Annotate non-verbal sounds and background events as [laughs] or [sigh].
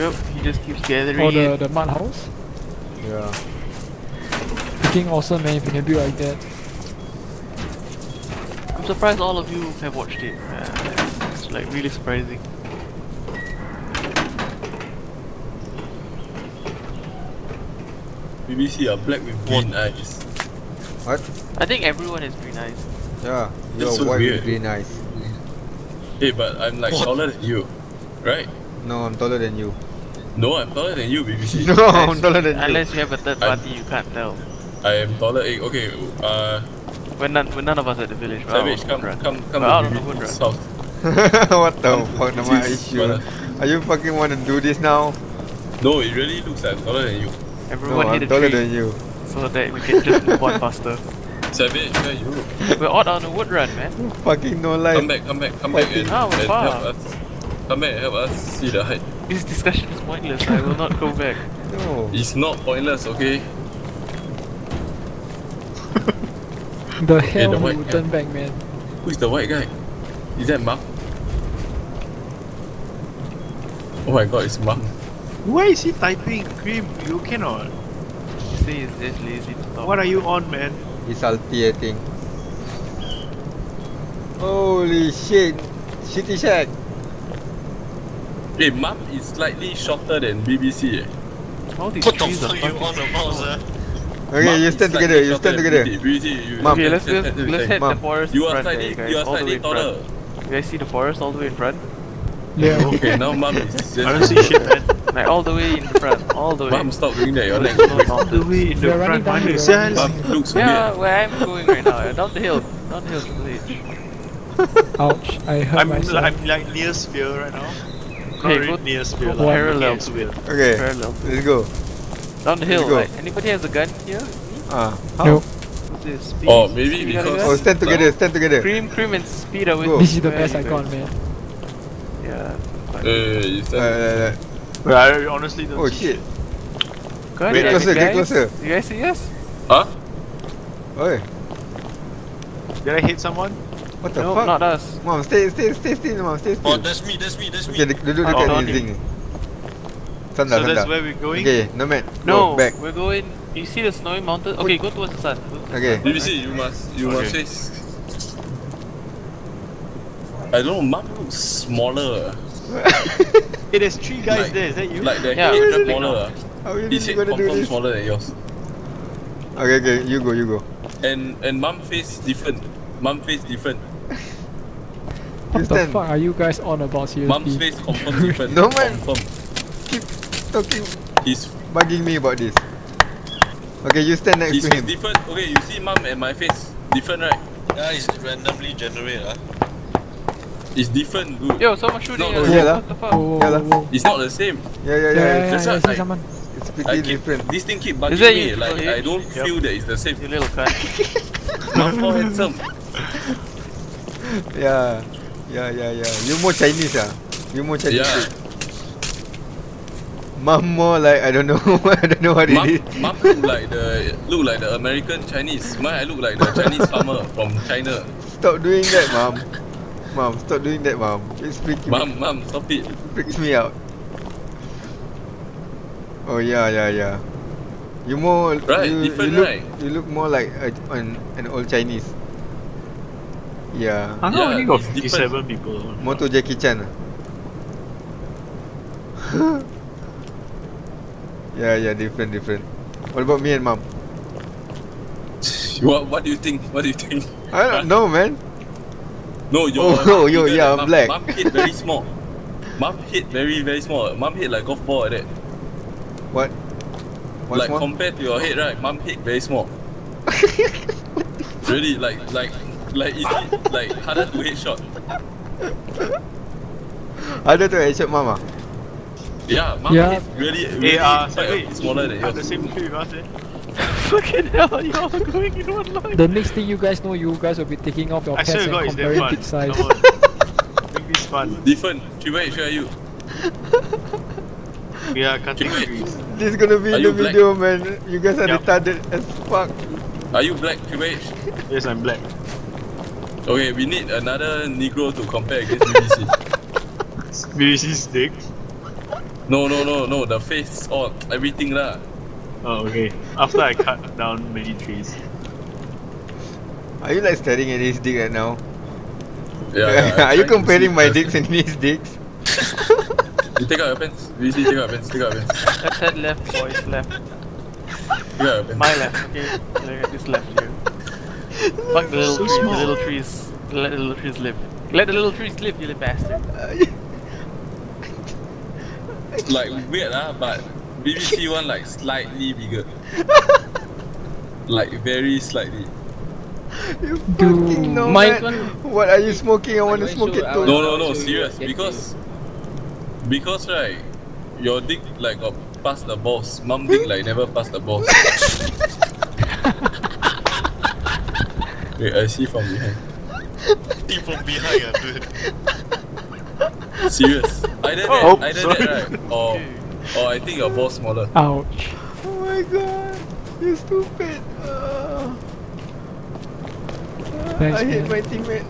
Yep, he just keeps gathering. Or the, it. the mud house? Yeah. Freaking awesome man if you can build like that. I'm surprised all of you have watched it. Uh, it's like really surprising. BBC are black with green eyes. What? I think everyone has green eyes. Yeah. You're That's so white weird. with green eyes. Hey, but I'm like taller than you, right? No, I'm taller than you. No, I'm taller than you, BBC. [laughs] No, I'm taller than you. Unless you have a third I'm- party, you can't tell. I am taller. eh, Okay, uh, We're none, we're none of us at the village. We're Savage, out come, come, come We're out on to the BBC's Woodrun. what the fuck am I issue? Are you fucking want to do this now? No, it really looks like I'm taller than you. Everyone no, hit I'm a taller tree than you. so that we can just move on faster. [laughs] Savage, where are you? We're out on a wood run, man. Fucking no life. Come back, come back, come back Fighting. and, Ah, we're and help us. Come back and help us see the height. This discussion is pointless. I will not go [laughs] back. No. It's not pointless, okay? [laughs] The hell the who white would guy. turn back man. Who's the white guy? Is that Mom? Oh my god, it's Mom. Why is he typing? Cream, you cannot. You say he's just lazy to talk. What are you on, man? He's salty, I think. Holy shit. Shitty shack. Hey, Mom is slightly shorter than BBC. Eh. All these What the trees are fuck you fucking on about, sir? Okay, Mom you stand together. You stand together. BBC. BBC, you Mom. Okay, let's stand- let's, stand- let's head Mom, the forest You are front there, you guys. you are all the slightly in front. taller. You guys see the forest all the way in front? Yeah. [laughs] Okay, now Mom is [laughs] just. I don't see shit, man. Like all the way in the front, all the way. Mom, stop doing that. Your leg There's no All the way in the We're running front. down Mana here, sial? Mom looks Yeah, weird. where I'm going right now, down the hill, down the hill to the village. Ouch. I hurt I'm, myself. I'm like near sphere right now. Not Hey, go- near sphere. go parallel looking to it. Okay, Parallel. let's go. Down the hill, go. like anybody has a gun here? Ah, how? Nope. What's this? Speed? Oh, maybe You got a because- Oh, gun? stand together, stand together. Cream, cream, and speed are with Go. This is the best are you icon guys? man. Yeah. Uh, you Uh, stand. uh, uh. But I honestly don't Oh see shit. Gun, Get yeah, closer, get closer. You guys see us? Huh? Oi, Did I hit someone? What the No, fuck? not us. Mom, stay, stay, stay still, mom, stay Oh, that's me, that's me, that's me. Okay, duduk duduk Oh, dekat no, ni, Zing. Sandar, so that's where we're going? Okay, nomad. No, Go, back. we're going. You see the snowy mountain? Okay, go towards the sun. Go towards the Okay. BBC, you must, you must Okay. face. I don't know, Mom looks smaller. [laughs] Hey, there's three guys Like- there. Is that you? Like the Yeah, head is smaller. How are you His head gonna do this? smaller than yours. Okay, okay, you go, you go. And and Mum face different. Mum face different. What the fuck are you guys on about Mum's seriously? face confirm different. No, man. Confirm. Keep talking, His bugging me about this. Okay, you stand next his to face him. different. Okay, you see Mum and my face different, right? Yeah, it's randomly generated. ah. It's different, dude. Yo, someone shooting No, us. no, yeah lah. What the fuck? Whoa, whoa, Yeah lah. whoa, whoa. It's not the same. Yeah, yeah, Yeah, yeah. yeah, yeah, That's I why I- someone. It's pretty keep different. this thing keep Is bugging me. you, Like Triple I don't H? feel that it's the same. You little cunt. [laughs] Mum more handsome. [laughs] Yeah, yeah, yeah, yeah. You more Chinese ah. You more Chinese. Yeah. Mom more like I don't know. [laughs] I don't know what it is. mum look like the look like the American Chinese. Mine I look like the Chinese farmer from China. Stop doing that, mom. Mom, stop doing that, mom. It's freaking Mum, mum, stop it. freaks me out. Oh yeah, yeah, yeah. You more Right, you, different, you look, right? You look more like a, an an old Chinese. Yeah. I Yeah, only got different. 57 people. Moto Jackie Chan. ah. [laughs] yeah, yeah, different, different. What about me and mom? [laughs] What what do you think? What do you think? I don't know, man. No, your [laughs] Oh, yo, bigger yeah, I'm mum. black. Mum head very small. Mum head very very small. Mum head like golf ball like that. What? What's like more? compared to your head, right? Mum head very small. really, like like like easy, like harder to headshot. Ada tu headshot mama. Yeah, mama Yeah. head really really Hey, uh, quite a smaller than I'm the yours. same tree with us, eh? Fucking hell, you all going in one line. The next thing you guys know, you guys will be taking off your I pants swear to and God, it's damn comparing fun. big size. Make this [laughs] fun. Different. Triple H, where are you? [laughs] We are cutting trees. This is gonna be Are the you black? video, man. You guys are Yup. retarded as fuck. Are you black, Triple H? Yes, I'm black. Okay, we need another Negro to compare against BBC. BBC stick. No, no, no, no. The face, all everything lah. Oh, okay. After I cut down many trees. Are you like staring at his dick right now? Yeah. [laughs] yeah Are you I'm trying to comparing my first. dicks and his dicks? You take out your pants. You see, take out your pants. Take out your pants. Let's head left, boys, left. Take out your pants. My left, okay? Look at this left here. Fuck the little So trees, the little trees. Let the little trees live. Let the little trees live, you little bastard. [laughs] Like weird ah, but BBC one like slightly bigger. [laughs] like very slightly. you Dude. fucking know Mine man. one- What are you smoking? I want to smoke it too. No, no, no, show serious. Because because right, your dick like got past the balls. Mum dick like never past the balls. [laughs] Wait, I see from behind. see from behind, ah, dude. Serious. Either that, Oh, either sorry. that right, or or I think your balls smaller. Ouch. Oh my god, you're stupid. Uh, Thanks, I hate man. my teammate.